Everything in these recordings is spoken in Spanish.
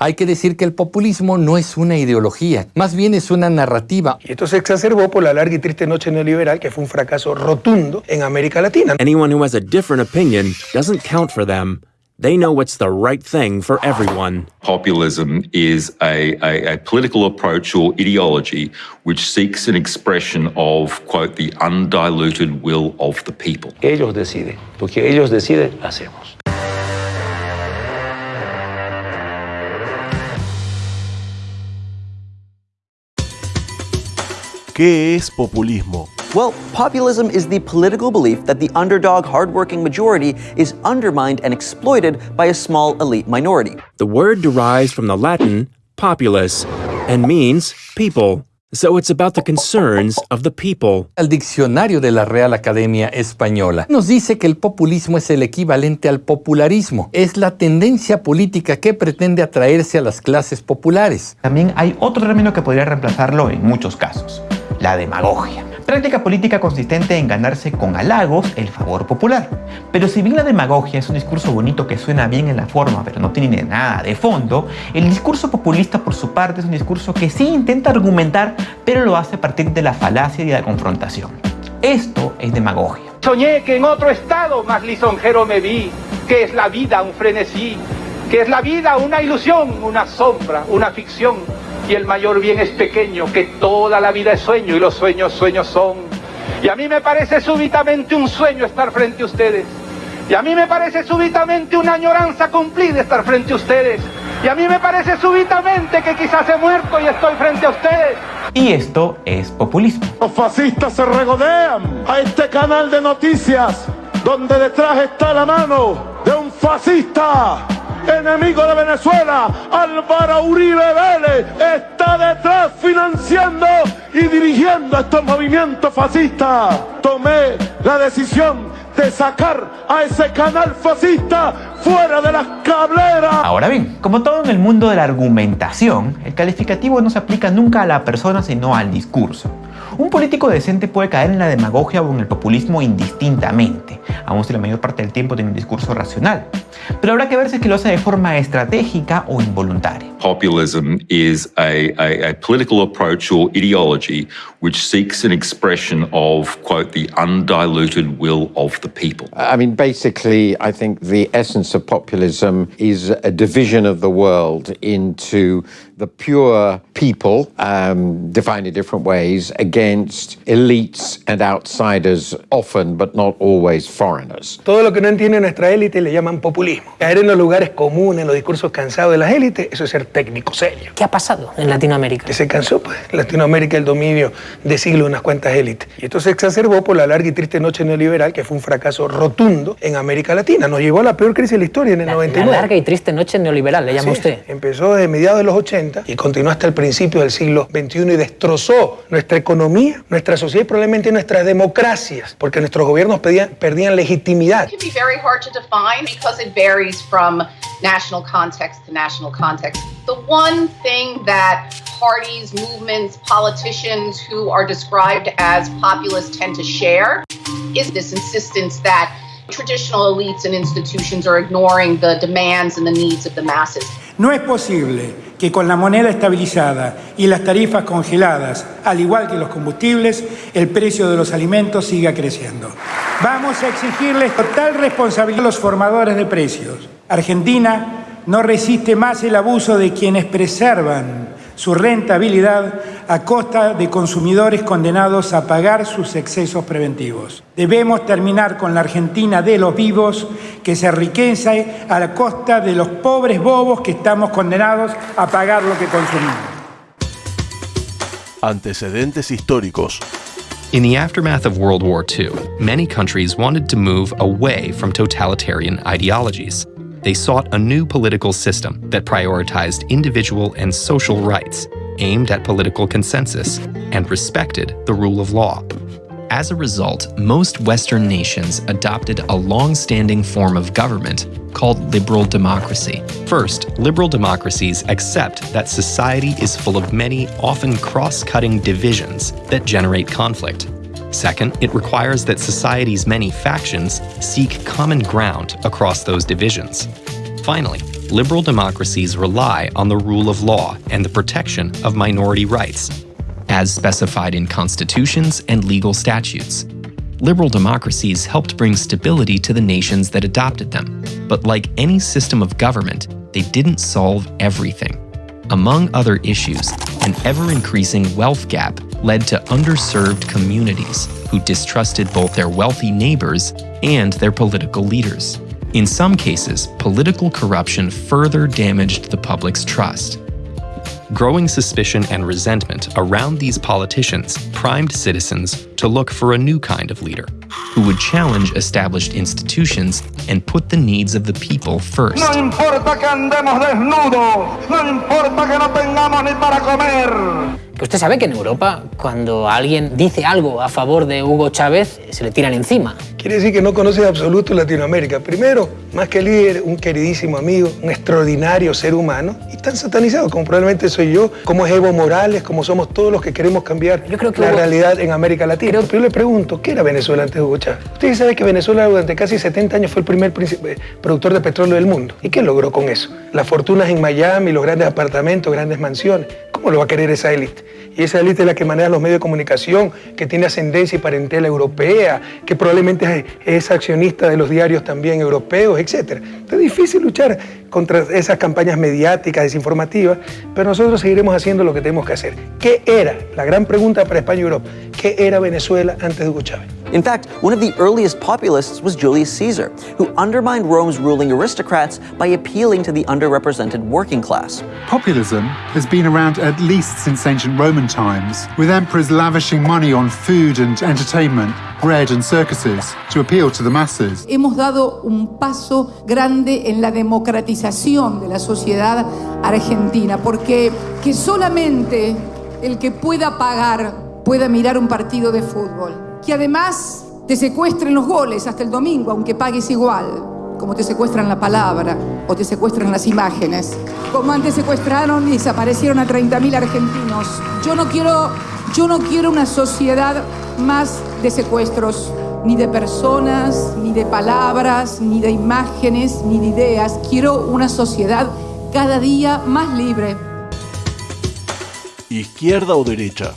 Hay que decir que el populismo no es una ideología, más bien es una narrativa. Y esto se exacerbó por la larga y triste noche neoliberal, que fue un fracaso rotundo en América Latina. Anyone who has a different opinion doesn't count for them. They know what's the right thing for everyone. Populism is a, a, a, political approach or ideology which seeks an expression of, quote, the undiluted will of the people. Ellos deciden. Porque ellos deciden, hacemos. ¿Qué es populismo? Well, populism is the political belief that the underdog, hardworking majority is undermined and exploited by a small elite minority. The word derives from the Latin populus and means people. So it's about the concerns of the people. El diccionario de la Real Academia Española nos dice que el populismo es el equivalente al popularismo. Es la tendencia política que pretende atraerse a las clases populares. También hay otro término que podría reemplazarlo en muchos casos, la demagogia. Práctica política consistente en ganarse con halagos el favor popular. Pero si bien la demagogia es un discurso bonito que suena bien en la forma pero no tiene nada de fondo, el discurso populista por su parte es un discurso que sí intenta argumentar pero lo hace a partir de la falacia y la confrontación. Esto es demagogia. Soñé que en otro estado más lisonjero me vi, que es la vida un frenesí, que es la vida una ilusión, una sombra, una ficción y el mayor bien es pequeño, que toda la vida es sueño y los sueños sueños son. Y a mí me parece súbitamente un sueño estar frente a ustedes. Y a mí me parece súbitamente una añoranza cumplida estar frente a ustedes. Y a mí me parece súbitamente que quizás he muerto y estoy frente a ustedes. Y esto es populismo. Los fascistas se regodean a este canal de noticias donde detrás está la mano de un fascista enemigo de Venezuela, Álvaro Uribe Vélez, está detrás financiando y dirigiendo estos movimientos fascistas. Tomé la decisión de sacar a ese canal fascista fuera de las cableras. Ahora bien, como todo en el mundo de la argumentación, el calificativo no se aplica nunca a la persona sino al discurso. Un político decente puede caer en la demagogia o en el populismo indistintamente, aun si la mayor parte del tiempo tiene un discurso racional. Pero habrá que ver si es que lo hace de forma estratégica o involuntaria. Populism is a, a, a political approach or ideology which seeks an expression of, quote, the undiluted will of the people. I mean, basically, I think the essence of populism is a division of the world into the pure people, um, defined in different ways, against elites and outsiders, often but not always foreigners. Todo lo que no entiende nuestra élite le llaman populismo. Caer en los lugares comunes, en los discursos cansados de las élites, eso es ser técnico serio. ¿Qué ha pasado en Latinoamérica? Que se cansó, pues, en Latinoamérica el dominio de siglo de unas cuantas élites. Y esto se exacerbó por la larga y triste noche neoliberal, que fue un fracaso rotundo en América Latina. Nos llevó a la peor crisis de la historia en el la, 99. La larga y triste noche neoliberal, le llama usted. Empezó desde mediados de los 80 y continuó hasta el principio del siglo XXI y destrozó nuestra economía, nuestra sociedad y probablemente nuestras democracias, porque nuestros gobiernos pedían, perdían legitimidad. It can be very hard to define because it varies from national context to national context. The one thing that parties, movements, politicians who are described as populists tend to share is this insistence that traditional elites and institutions are ignoring the demands and the needs of the masses. No es posible que con la moneda estabilizada y las tarifas congeladas, al igual que los combustibles, el precio de los alimentos siga creciendo. Vamos a exigirles total responsabilidad a los formadores de precios. Argentina no resiste más el abuso de quienes preservan su rentabilidad a costa de consumidores condenados a pagar sus excesos preventivos. Debemos terminar con la Argentina de los vivos que se enriquece a la costa de los pobres bobos que estamos condenados a pagar lo que consumimos. Antecedentes históricos. In the aftermath of World War II, many countries wanted to move away from totalitarian ideologies. They sought a new political system that prioritized individual and social rights, aimed at political consensus, and respected the rule of law. As a result, most Western nations adopted a long-standing form of government called liberal democracy. First, liberal democracies accept that society is full of many, often cross-cutting divisions that generate conflict. Second, it requires that society's many factions seek common ground across those divisions. Finally, liberal democracies rely on the rule of law and the protection of minority rights, as specified in constitutions and legal statutes. Liberal democracies helped bring stability to the nations that adopted them, but like any system of government, they didn't solve everything. Among other issues, an ever increasing wealth gap led to underserved communities who distrusted both their wealthy neighbors and their political leaders. In some cases, political corruption further damaged the public's trust. Growing suspicion and resentment around these politicians primed citizens to look for a new kind of leader who would challenge established institutions and put the needs of the people first. No Usted sabe que en Europa, cuando alguien dice algo a favor de Hugo Chávez, se le tiran encima. Quiere decir que no conoce de absoluto Latinoamérica. Primero, más que líder, un queridísimo amigo, un extraordinario ser humano, y tan satanizado como probablemente soy yo, como es Evo Morales, como somos todos los que queremos cambiar Yo creo que la Hugo- realidad en América Latina. Pero yo le pregunto, ¿qué era Venezuela antes de Hugo Chávez? Usted sabe que Venezuela durante casi 70 años fue el primer príncipe- productor de petróleo del mundo. ¿Y qué logró con eso? Las fortunas en Miami, los grandes apartamentos, grandes mansiones. ¿Cómo lo va a querer esa élite? Y esa élite es la que maneja los medios de comunicación, que tiene ascendencia y parentela europea, que probablemente es, accionista de los diarios también europeos, etc. Es difícil luchar contra esas campañas mediáticas, desinformativas, pero nosotros seguiremos haciendo lo que tenemos que hacer. ¿Qué era? La gran pregunta para España y Europa. ¿Qué era Venezuela antes de Hugo Chávez? In fact, one of the earliest populists was Julius Caesar, who undermined Rome's ruling aristocrats by appealing to the underrepresented working class. Populism has been around at least since ancient Roman times, with emperors lavishing money on food and entertainment, bread and circuses to appeal to the masses. Hemos dado un paso grande en la democratización de la sociedad argentina, porque que solamente el que pueda pagar pueda mirar un partido de fútbol, que además te secuestren los goles hasta el domingo, aunque pagues igual, como te secuestran la palabra o te secuestran las imágenes, como antes secuestraron y desaparecieron a 30.000 argentinos. Yo no quiero, yo no quiero una sociedad más de secuestros, ni de personas, ni de palabras, ni de imágenes, ni de ideas. Quiero una sociedad cada día más libre. Izquierda o derecha.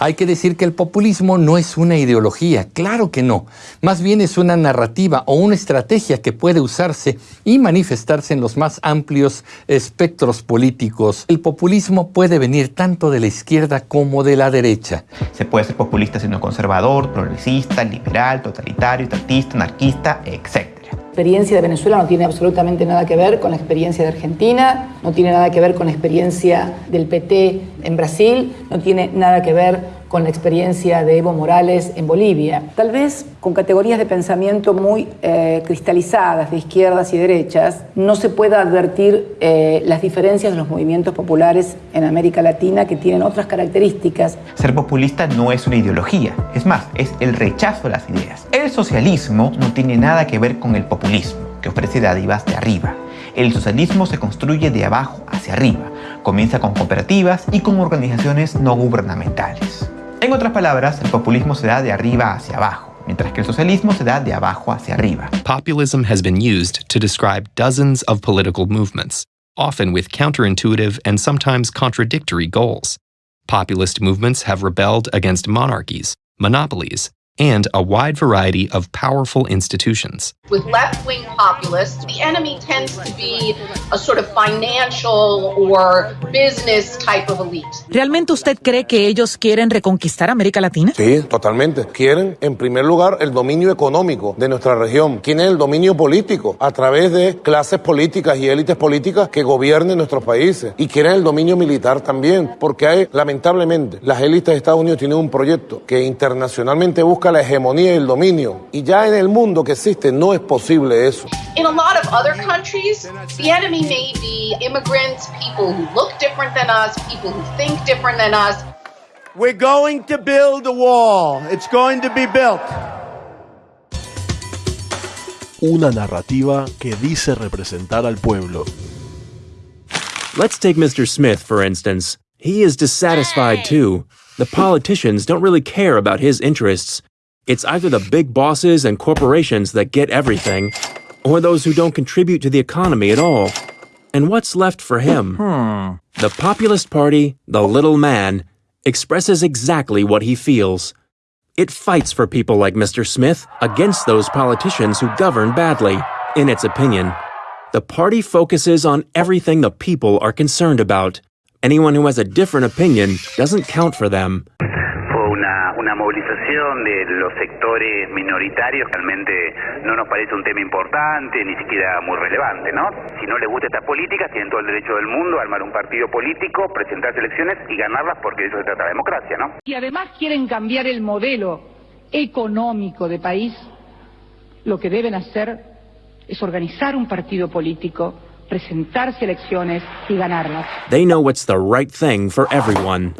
Hay que decir que el populismo no es una ideología, claro que no. Más bien es una narrativa o una estrategia que puede usarse y manifestarse en los más amplios espectros políticos. El populismo puede venir tanto de la izquierda como de la derecha. Se puede ser populista siendo conservador, progresista, liberal, totalitario, estatista, anarquista, etc. Experiencia de Venezuela no tiene absolutamente nada que ver con la experiencia de Argentina, no tiene nada que ver con la experiencia del PT en Brasil, no tiene nada que ver con la experiencia de Evo Morales en Bolivia. Tal vez con categorías de pensamiento muy eh, cristalizadas de izquierdas y derechas, no se pueda advertir eh, las diferencias de los movimientos populares en América Latina que tienen otras características. Ser populista no es una ideología, es más, es el rechazo a las ideas. El socialismo no tiene nada que ver con el populismo, que ofrece dádivas de arriba. El socialismo se construye de abajo hacia arriba, comienza con cooperativas y con organizaciones no gubernamentales. En otras palabras, el populismo se da de arriba hacia abajo, mientras que el socialismo se da de abajo hacia arriba. Populism has been used to describe dozens of political movements, often with counterintuitive and sometimes contradictory goals. Populist movements have rebelled against monarchies, monopolies, and a wide variety of powerful institutions. With left wing populists, the enemy tends to be a sort of financial or business type of elite. ¿Realmente usted cree que ellos quieren reconquistar América Latina? Sí, totalmente. Quieren, en primer lugar, el dominio económico de nuestra región. Quieren el dominio político a través de clases políticas y élites políticas que gobiernen nuestros países. Y quieren el dominio militar también, porque hay, lamentablemente, las élites de Estados Unidos tienen un proyecto que internacionalmente busca la hegemonía y el dominio. Y ya en el mundo que existe no es posible eso. In a lot of other countries, the enemy may be immigrants, people who look different than us, people who think different than us. We're going to build a wall. It's going to be built. Una narrativa que dice representar al pueblo. Let's take Mr. Smith, for instance. He is dissatisfied too. The politicians don't really care about his interests. It's either the big bosses and corporations that get everything, or those who don't contribute to the economy at all? And what's left for him? Hmm. The Populist Party, the little man, expresses exactly what he feels. It fights for people like Mr. Smith against those politicians who govern badly, in its opinion. The party focuses on everything the people are concerned about. Anyone who has a different opinion doesn't count for them. Una, movilización de los sectores minoritarios, realmente no nos parece un tema importante, ni siquiera muy relevante, ¿no? Si no les gusta esta política, tienen todo el derecho del mundo a armar un partido político, presentarse elecciones y ganarlas porque de eso se trata la democracia, ¿no? y además quieren cambiar el modelo económico de país, lo que deben hacer es organizar un partido político, presentarse elecciones y ganarlas. They know what's the right thing for everyone.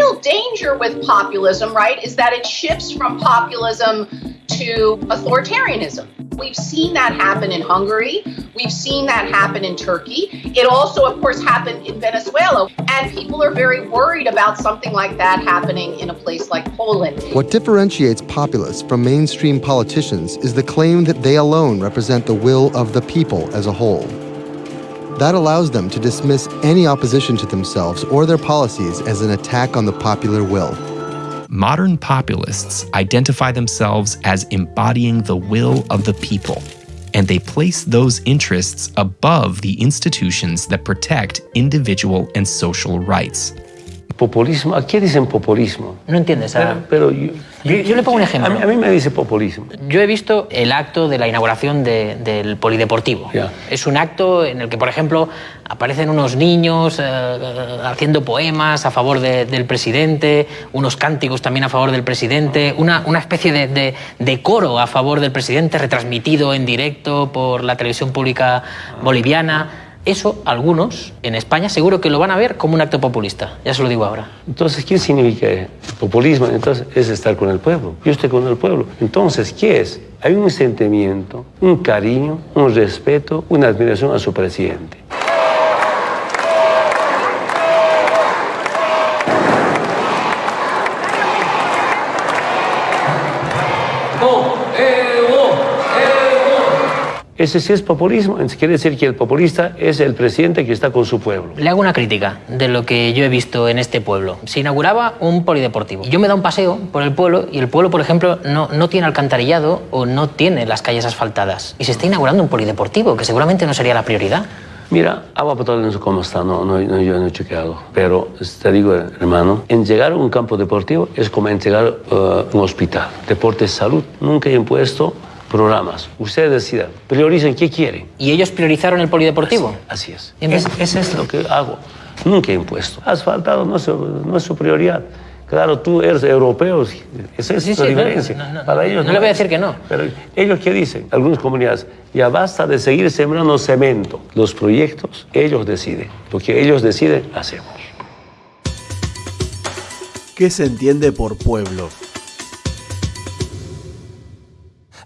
Real danger with populism, right, is that it shifts from populism to authoritarianism. We've seen that happen in Hungary. We've seen that happen in Turkey. It also, of course, happened in Venezuela. And people are very worried about something like that happening in a place like Poland. What differentiates populists from mainstream politicians is the claim that they alone represent the will of the people as a whole. That allows them to dismiss any opposition to themselves or their policies as an attack on the popular will. Modern populists identify themselves as embodying the will of the people, and they place those interests above the institutions that protect individual and social rights. Populismo, ¿a qué dicen populismo? No entiendes. Pero, pero yo, Yo, yo le pongo un a, ejemplo. mí, a mí me dice populismo. Yo he visto el acto de la inauguración de- del polideportivo. Es un acto en el que, por ejemplo, aparecen unos niños eh, haciendo poemas a favor de- del presidente, unos cánticos también a favor del presidente, una, una especie de, de- de coro a favor del presidente retransmitido en directo por la televisión pública boliviana. Eso, algunos en España seguro que lo van a ver como un acto populista. Ya se lo digo ahora. Entonces, ¿qué significa populismo? Entonces, es estar con el pueblo. Yo estoy con el pueblo. Entonces, ¿qué es? Hay un sentimiento, un cariño, un respeto, una admiración a su presidente. Ese sí es populismo. Quiere decir que el populista es el presidente que está con su pueblo. Le hago una crítica de lo que yo he visto en este pueblo. Se inauguraba un polideportivo. Yo me da un paseo por el pueblo y el pueblo, por ejemplo, no, no tiene alcantarillado o no tiene las calles asfaltadas. Y se está inaugurando un polideportivo, que seguramente no sería la prioridad. Mira, agua potable no sé cómo está, no, no, no, yo no he chequeado. Pero te digo, hermano, en llegar a un campo deportivo es como en llegar a un hospital. Deporte es salud. Nunca he impuesto programas. Ustedes decidan, prioricen qué quieren. ¿Y ellos priorizaron el polideportivo? Así es. Entonces- Es- Eso es lo que hago. Nunca he impuesto. Asfaltado no es, su- no es su prioridad. Claro, tú eres europeo, esa es Sí, la sí, no, diferencia. no, no, Para ellos no le voy a decir que no. Pero ellos qué dicen, algunas comunidades, ya basta de seguir sembrando cemento. Los proyectos, ellos deciden. Porque ellos deciden, hacemos. ¿Qué se entiende por pueblo?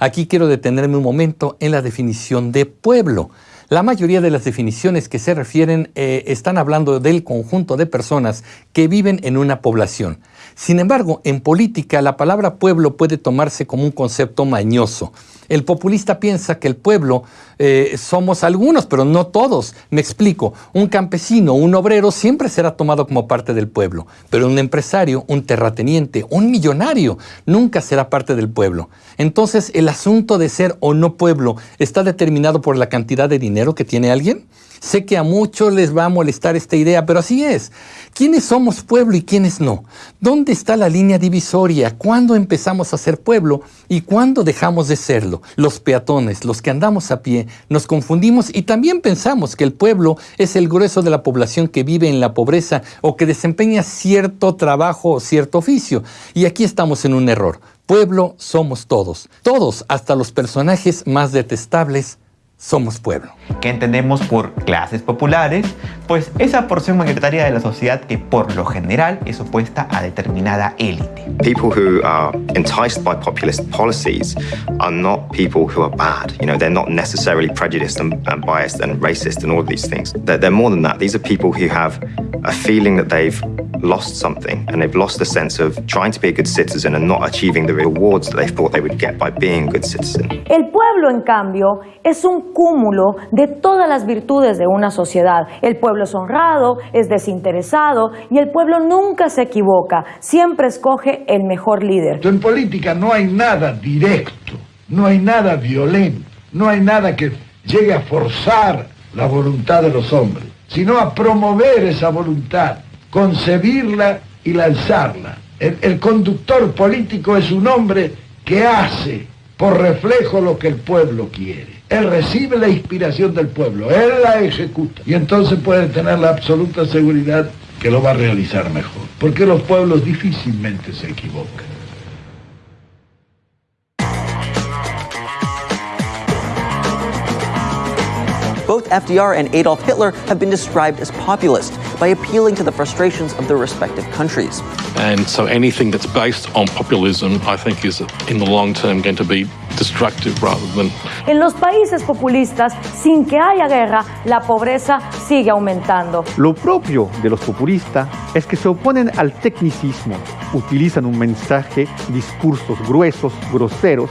Aquí quiero detenerme un momento en la definición de pueblo. La mayoría de las definiciones que se refieren eh, están hablando del conjunto de personas que viven en una población. Sin embargo, en política la palabra pueblo puede tomarse como un concepto mañoso. El populista piensa que el pueblo eh, somos algunos, pero no todos. Me explico, un campesino, un obrero siempre será tomado como parte del pueblo, pero un empresario, un terrateniente, un millonario nunca será parte del pueblo. Entonces, ¿el asunto de ser o no pueblo está determinado por la cantidad de dinero que tiene alguien? Sé que a muchos les va a molestar esta idea, pero así es. ¿Quiénes somos pueblo y quiénes no? ¿Dónde está la línea divisoria? ¿Cuándo empezamos a ser pueblo y cuándo dejamos de serlo? Los peatones, los que andamos a pie, nos confundimos y también pensamos que el pueblo es el grueso de la población que vive en la pobreza o que desempeña cierto trabajo o cierto oficio. Y aquí estamos en un error. Pueblo somos todos. Todos, hasta los personajes más detestables, somos pueblo. ¿Qué entendemos por clases populares? Pues esa porción mayoritaria de la sociedad que por lo general es opuesta a determinada élite. People who are enticed by populist policies are not people who are bad. You know, they're not necessarily prejudiced and, and biased and racist and all of these things. They're, they're more than that. These are people who have a feeling that they've lost something and they've lost the sense of trying to be a good citizen and not achieving the rewards that they thought they would get by being a good citizen. El pueblo, en cambio, es un cúmulo de todas las virtudes de una sociedad. El pueblo es honrado, es desinteresado y el pueblo nunca se equivoca, siempre escoge el mejor líder. En política no hay nada directo, no hay nada violento, no hay nada que llegue a forzar la voluntad de los hombres, sino a promover esa voluntad concebirla y lanzarla. El, el, conductor político es un hombre que hace por reflejo lo que el pueblo quiere. Él recibe la inspiración del pueblo, él la ejecuta. Y entonces puede tener la absoluta seguridad que lo va a realizar mejor, porque los pueblos difícilmente se equivocan. Both FDR and Adolf Hitler have been described as populist by appealing to the frustrations of their respective countries. And so anything that's based on populism, I think, is in the long term going to be destructive rather than. En los países populistas, sin que haya guerra, la pobreza sigue aumentando. Lo propio de los populistas es que se oponen al tecnicismo, utilizan un mensaje, discursos gruesos, groseros,